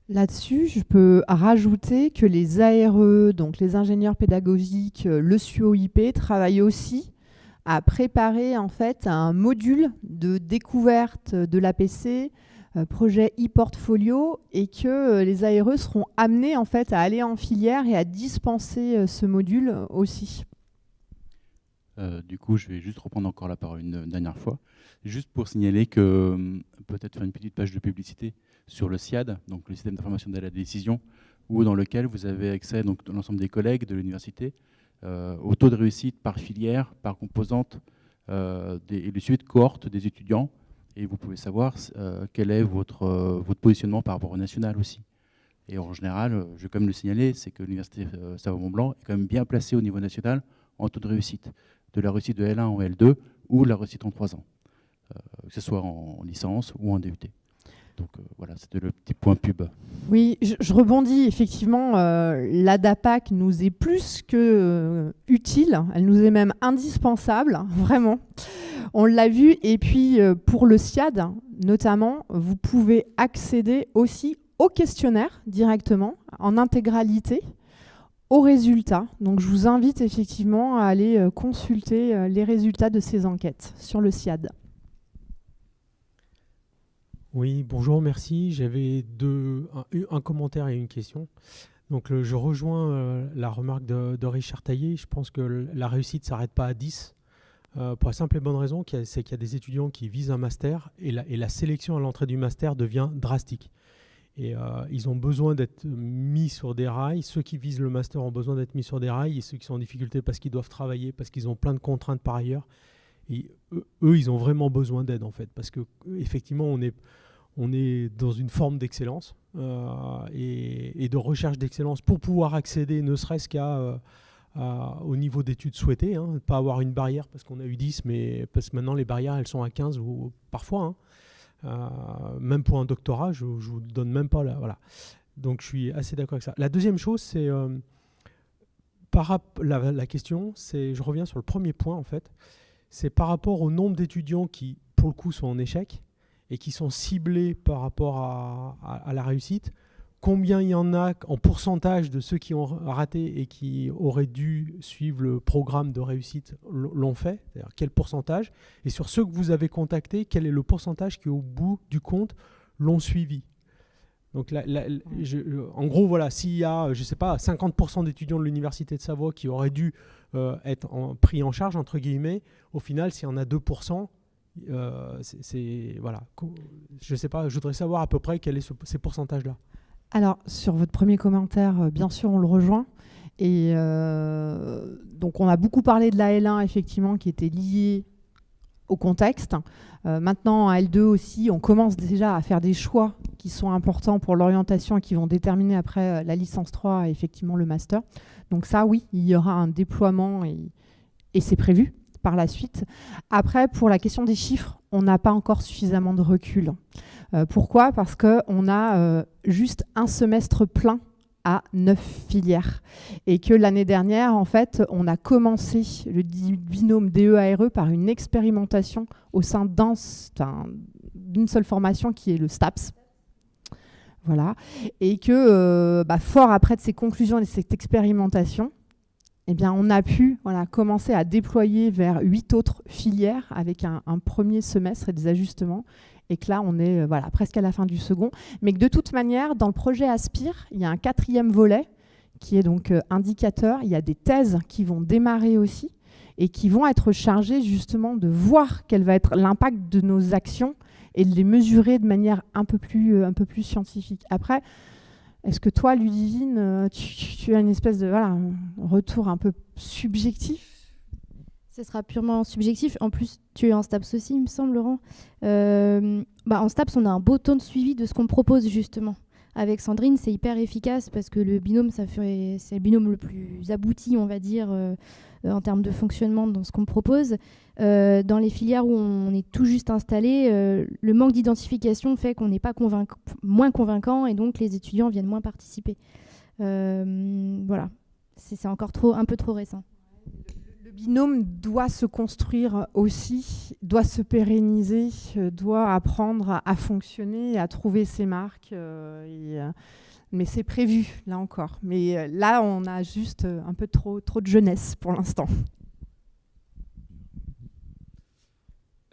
Là-dessus, je peux rajouter que les ARE, donc les ingénieurs pédagogiques, euh, le SUOIP, travaillent aussi à préparer en fait un module de découverte de l'APC, projet e-portfolio, et que euh, les ARE seront amenés en fait à aller en filière et à dispenser ce module aussi. du coup, je vais juste reprendre encore la parole une dernière fois, juste pour signaler que peut-être faire une petite page de publicité sur le SIAD, donc le système d'information de la décision, où dans lequel vous avez accès, donc l'ensemble des collègues de l'université, au taux de réussite par filière, par composante, et le suivi de cohorte des étudiants. Et vous pouvez savoir quel est votre, votre positionnement par rapport au national aussi. Et en général, je vais quand même le signaler, c'est que l'Université Savoie-Mont-Blanc est quand même bien placée au niveau national en taux de réussite, de la réussite de L1 en L2 ou la réussite en 3 ans, que ce soit en licence ou en DUT. Donc euh, voilà, c'était le petit point pub. Oui, je, rebondis. Effectivement, euh, la DAPAC nous est plus que euh, utile. Elle nous est même indispensable, vraiment. On l'a vu. Et puis, pour le SIAD, notamment, vous pouvez accéder aussi au questionnaire directement, en intégralité, aux résultats. Donc, je vous invite effectivement à aller consulter les résultats de ces enquêtes sur le SIAD. Oui, bonjour, merci. J'avais un, commentaire et une question. Donc, je rejoins euh, la remarque de, Richard Taillé. Je pense que la réussite ne s'arrête pas à 10. Euh, pour la simple et bonne raison, c'est qu'il y a des étudiants qui visent un master et la, sélection à l'entrée du master devient drastique. Et euh, ils ont besoin d'être mis sur des rails. Ceux qui visent le master ont besoin d'être mis sur des rails et ceux qui sont en difficulté parce qu'ils doivent travailler, parce qu'ils ont plein de contraintes par ailleurs. Et eux, eux ils ont vraiment besoin d'aide en fait, parce que effectivement, on est, on est dans une forme d'excellence euh, et, de recherche d'excellence pour pouvoir accéder ne serait-ce qu'à euh, au niveau d'études souhaitées, hein, pas avoir une barrière parce qu'on a eu 10, mais parce que maintenant les barrières elles sont à 15 ou parfois. Hein. Euh, même pour un doctorat, je ne vous donne même pas là. Voilà. Donc je suis assez d'accord avec ça. La deuxième chose, c'est par la, la question, c'est je reviens sur le premier point en fait, c'est par rapport au nombre d'étudiants qui, pour le coup, sont en échec et qui sont ciblés par rapport à, la réussite, combien il y en a en pourcentage de ceux qui ont raté et qui auraient dû suivre le programme de réussite l'ont fait, c'est-à-dire quel pourcentage, et sur ceux que vous avez contactés, quel est le pourcentage qui au bout du compte l'ont suivi. Donc en gros, voilà, s'il y a, je sais pas, 50% d'étudiants de l'Université de Savoie qui auraient dû euh, être pris en charge, entre guillemets, au final, s'il y en a 2%, euh, c'est voilà. Je sais pas. Je voudrais savoir à peu près quels sont ces pourcentages-là. Alors sur votre premier commentaire, euh, bien sûr, on le rejoint. Et euh, donc on a beaucoup parlé de la L1 effectivement qui était liée au contexte. maintenant, à L2 aussi, on commence déjà à faire des choix qui sont importants pour l'orientation et qui vont déterminer après la licence 3 et effectivement le master. Donc ça, oui, il y aura un déploiement et c'est prévu par la suite. Après, pour la question des chiffres, on n'a pas encore suffisamment de recul. Euh, pourquoi? Parce qu'on a euh, juste un semestre plein à neuf filières. Et que l'année dernière, en fait, on a commencé le binôme DEARE e par une expérimentation au sein d'une seule formation qui est le STAPS. Voilà. Et que, euh, bah, fort après de ces conclusions et de cette expérimentation, eh bien, on a pu voilà, commencer à déployer vers huit autres filières avec un, premier semestre et des ajustements. Et que là, on est euh, voilà, presque à la fin du second. Mais que de toute manière, dans le projet Aspire, il y a un quatrième volet qui est donc euh, indicateur. Il y a des thèses qui vont démarrer aussi et qui vont être chargées justement de voir quel va être l'impact de nos actions et de les mesurer de manière un peu plus, euh, un peu plus scientifique. Après, est-ce que toi, Ludivine, euh, tu, as une espèce de voilà, retour un peu subjectif? Ce sera purement subjectif. En plus, tu es en STAPS aussi, il me semble, Laurent. Euh, bah, en STAPS, on a un beau temps de suivi de ce qu'on propose, justement. Avec Sandrine, c'est hyper efficace parce que le binôme, c'est le binôme le plus abouti, on va dire, euh, en termes de fonctionnement dans ce qu'on propose. Euh, dans les filières où on est tout juste installé, le manque d'identification fait qu'on n'est pas moins convaincant et donc les étudiants viennent moins participer. voilà, c'est encore un peu trop récent binôme doit se construire aussi, doit se pérenniser, euh, doit apprendre à, fonctionner, à trouver ses marques. Euh, euh, mais c'est prévu, là encore. Mais là, on a juste un peu trop de jeunesse pour l'instant.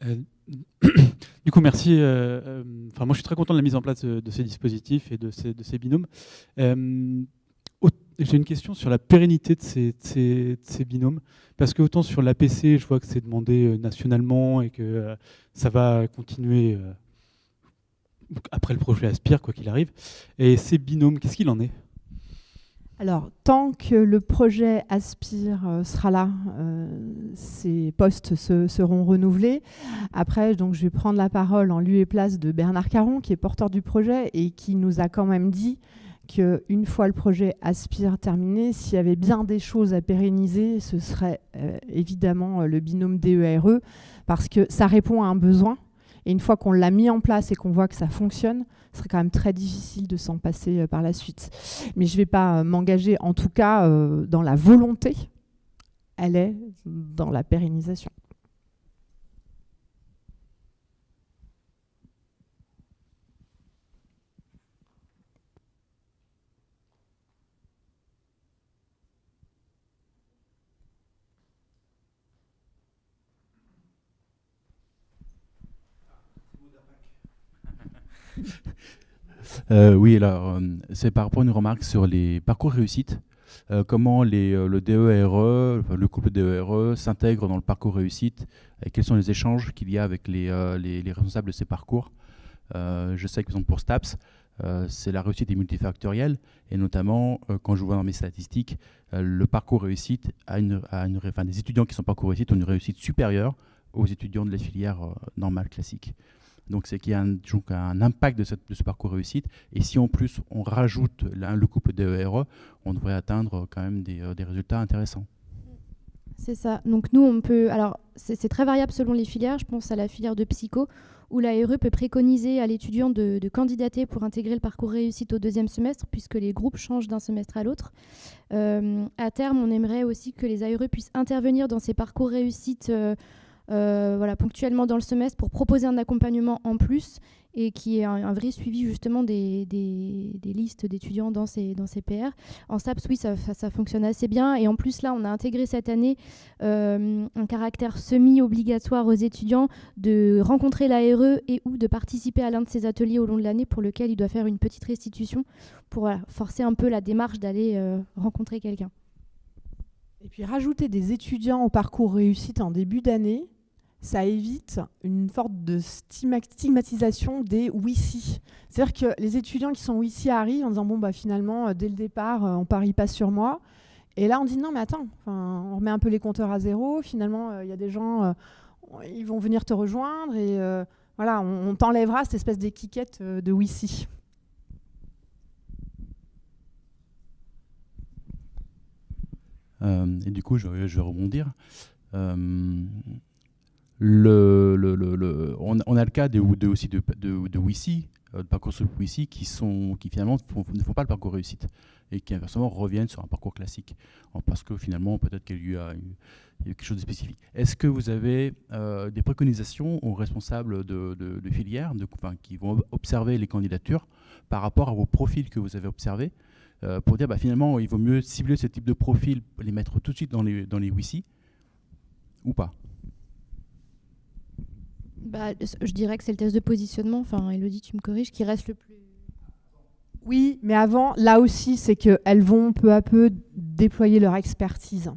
du coup, merci. Enfin, moi, je suis très content de la mise en place de, ces dispositifs et de ces, ces binômes. J'ai une question sur la pérennité de ces, binômes, parce que autant sur l'APC, je vois que c'est demandé euh, nationalement et que euh, ça va continuer euh, après le projet Aspire, quoi qu'il arrive. Et ces binômes, qu'est-ce qu'il en est? Alors, tant que le projet Aspire euh, sera là, euh, ces postes seront renouvelés. Après, donc, je vais prendre la parole en lieu et place de Bernard Caron, qui est porteur du projet et qui nous a quand même dit qu'une fois le projet Aspire terminé, s'il y avait bien des choses à pérenniser, ce serait euh, évidemment le binôme DERE, e, parce que ça répond à un besoin. Et une fois qu'on l'a mis en place et qu'on voit que ça fonctionne, ce serait quand même très difficile de s'en passer euh, par la suite. Mais je ne vais pas euh, m'engager, en tout cas, euh, dans la volonté. Elle est dans la pérennisation. Euh, oui, alors, euh, c'est par rapport à une remarque sur les parcours réussite. Euh, comment le DERE, le couple DERE s'intègre dans le parcours réussite et quels sont les échanges qu'il y a avec les, les, responsables de ces parcours. je sais que pour STAPS, c'est la réussite est multifactorielle et notamment quand je vois dans mes statistiques, le parcours réussite a une, des étudiants qui sont parcours réussite ont une réussite supérieure aux étudiants de la filière normale classique. Donc c'est qu'il y a un, un impact de, ce parcours réussite. Et si en plus on rajoute le couple DERE, on devrait atteindre quand même des, euh, résultats intéressants. C'est ça. Donc nous, on peut... Alors c'est très variable selon les filières. Je pense à la filière de psycho, où la RE peut préconiser à l'étudiant de, candidater pour intégrer le parcours réussite au deuxième semestre, puisque les groupes changent d'un semestre à l'autre. Euh, à terme, on aimerait aussi que les ARE puissent intervenir dans ces parcours réussite euh, voilà, ponctuellement dans le semestre pour proposer un accompagnement en plus et qui est un, vrai suivi justement des, des, listes d'étudiants dans ces, dans ces PR. En SAPS, oui, ça, ça, fonctionne assez bien. Et en plus, là, on a intégré cette année euh, un caractère semi-obligatoire aux étudiants de rencontrer l'ARE et ou de participer à l'un de ces ateliers au long de l'année pour lequel il doit faire une petite restitution pour forcer un peu la démarche d'aller euh, rencontrer quelqu'un. Et puis rajouter des étudiants au parcours réussite en début d'année, ça évite une sorte de stigmatisation des WICI. C'est-à-dire que les étudiants qui sont WICI arrivent en disant bon bah finalement euh, dès le départ euh, on parie pas sur moi. Et là on dit non mais attends, on remet un peu les compteurs à zéro. Finalement euh, il y a des gens, ils vont venir te rejoindre et voilà on, t'enlèvera cette espèce d'étiquette de WICI. et du coup je vais rebondir le, le, le, on, a le cas de, aussi de, de, de euh, de parcours WICI, qui, sont, qui finalement ne font pas le parcours réussite et qui inversement reviennent sur un parcours classique parce que finalement peut-être qu'il y, a quelque chose de spécifique. Est-ce que vous avez euh, des préconisations aux responsables de, de, filières qui vont observer les candidatures par rapport à vos profils que vous avez observés euh, pour dire bah, finalement il vaut mieux cibler ce type de profil, les mettre tout de suite dans les, dans les WICI ou pas? Bah, je dirais que c'est le test de positionnement, enfin Elodie tu me corriges, qui reste le plus... Oui, mais avant, là aussi, c'est qu'elles vont peu à peu déployer leur expertise.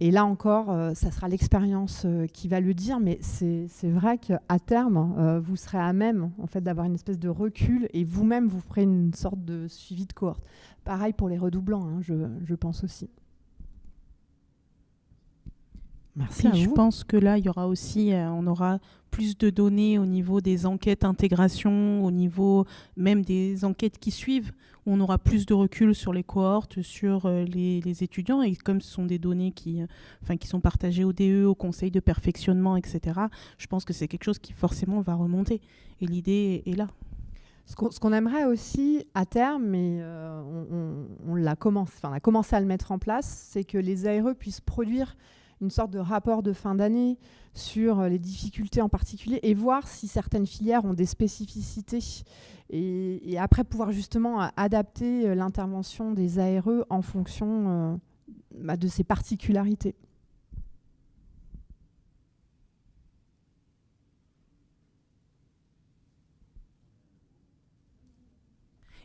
Et là encore, euh, ça sera l'expérience euh, qui va le dire, mais c'est vrai qu'à terme, euh, vous serez à même en fait, d'avoir une espèce de recul et vous-même, vous ferez une sorte de suivi de cohorte. Pareil pour les redoublants, hein, je, je pense aussi. Merci. je pense que là, il y aura aussi, euh, on aura plus de données au niveau des enquêtes intégration, au niveau même des enquêtes qui suivent. Où on aura plus de recul sur les cohortes, sur euh, les, étudiants. Et comme ce sont des données qui, euh, qui sont partagées au DE, au conseil de perfectionnement, etc., je pense que c'est quelque chose qui forcément va remonter. Et l'idée est là. Ce qu'on aimerait aussi à terme, mais on, on, l'a enfin, commencé à le mettre en place, c'est que les ARE puissent produire une sorte de rapport de fin d'année sur euh, les difficultés en particulier et voir si certaines filières ont des spécificités et, après pouvoir justement adapter euh, l'intervention des ARE en fonction euh, bah, de ces particularités.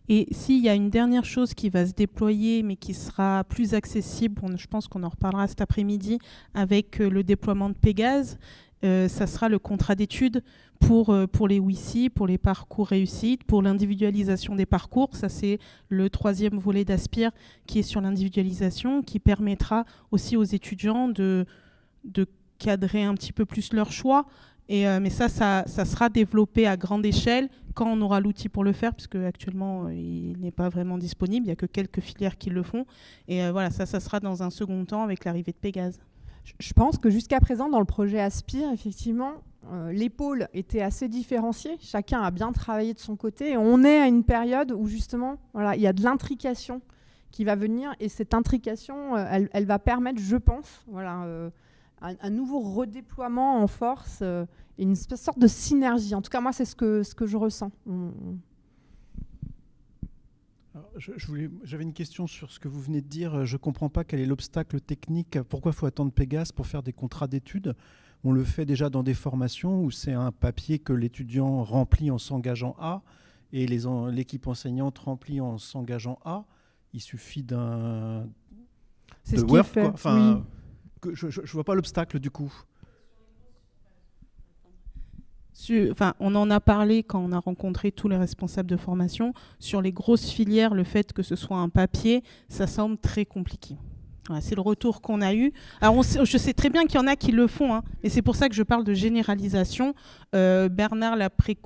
Et s'il y a une dernière chose qui va se déployer, mais qui sera plus accessible, je pense qu'on en reparlera cet après-midi avec euh, le déploiement de Pégase, euh, ça sera le contrat d'études pour, euh, pour les WICI, pour les parcours réussites, pour l'individualisation des parcours. Ça, c'est le troisième volet d'Aspire qui est sur l'individualisation, qui permettra aussi aux étudiants de, de cadrer un petit peu plus leur choix. Euh, mais ça, ça, sera développé à grande échelle quand on aura l'outil pour le faire, puisque actuellement, il n'est pas vraiment disponible. Il n'y a que quelques filières qui le font. Et voilà, ça, ça sera dans un second temps avec l'arrivée de Pégase. Je pense que jusqu'à présent, dans le projet Aspire, effectivement, euh, les pôles étaient assez différenciés. Chacun a bien travaillé de son côté. On est à une période où, justement, voilà, il y a de l'intrication qui va venir. Et cette intrication, euh, elle, elle, va permettre, je pense, voilà, euh, un, un, nouveau redéploiement en force euh, et une sorte de synergie. En tout cas, moi, c'est ce que, ce que je ressens. On, J'avais une question sur ce que vous venez de dire. Je ne comprends pas quel est l'obstacle technique. Pourquoi faut attendre Pégase pour faire des contrats d'études? On le fait déjà dans des formations où c'est un papier que l'étudiant remplit en s'engageant à et l'équipe enseignante remplit en s'engageant à. Il suffit d'un. C'est ce qu'il fait. Enfin, oui. Je ne vois pas l'obstacle du coup. On en a parlé quand on a rencontré tous les responsables de formation. Sur les grosses filières, le fait que ce soit un papier, ça semble très compliqué. C'est le retour qu'on a eu. Alors, je sais très bien qu'il y en a qui le font, hein, et c'est pour ça que je parle de généralisation. Euh, Bernard,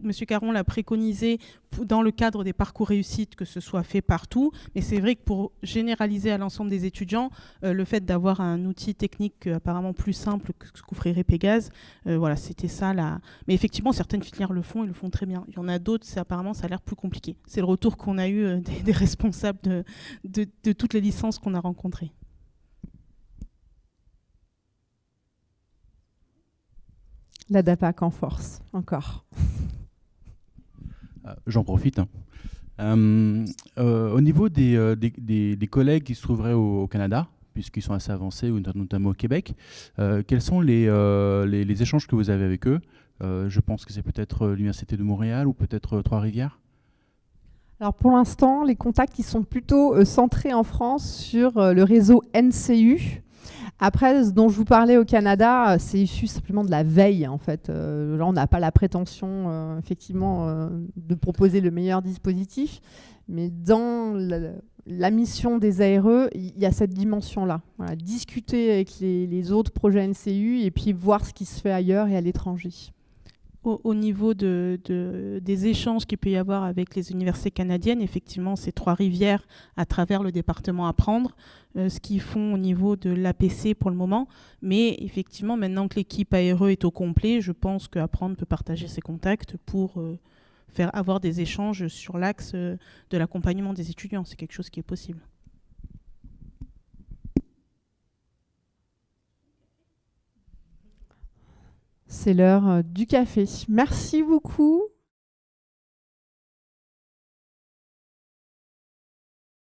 Monsieur Caron l'a préconisé dans le cadre des parcours réussites que ce soit fait partout, mais c'est vrai que pour généraliser à l'ensemble des étudiants, euh, le fait d'avoir un outil technique apparemment plus simple que ce qu'offrirait Pégase, euh, voilà, c'était ça là. Mais effectivement, certaines filières le font, ils le font très bien. Il y en a d'autres, apparemment, ça a l'air plus compliqué. C'est le retour qu'on a eu euh, des, responsables de, de toutes les licences qu'on a rencontrées. La DAPAC en force, encore. J'en profite. Hein. Euh, euh, au niveau des, euh, des, des, des, collègues qui se trouveraient au, au Canada, puisqu'ils sont assez avancés, notamment au Québec, euh, quels sont les, les, les, échanges que vous avez avec eux? Je pense que c'est peut-être l'Université de Montréal ou peut-être Trois-Rivières alors pour l'instant, les contacts ils sont plutôt centrés en France sur le réseau NCU, après, ce dont je vous parlais au Canada, c'est issu simplement de la veille, en fait. Euh, là, on n'a pas la prétention, euh, effectivement, euh, de proposer le meilleur dispositif, mais dans la, mission des ARE, il y a cette dimension-là. Discuter avec les, autres projets NCU et puis voir ce qui se fait ailleurs et à l'étranger. Au, au, niveau de, de, des échanges qu'il peut y avoir avec les universités canadiennes, effectivement, c'est Trois-Rivières à travers le département Apprendre, euh, ce qu'ils font au niveau de l'APC pour le moment. Mais effectivement, maintenant que l'équipe ARE est au complet, je pense qu'Apprendre peut partager ses contacts pour euh, faire avoir des échanges sur l'axe euh, de l'accompagnement des étudiants. C'est quelque chose qui est possible. C'est l'heure du café. Merci beaucoup.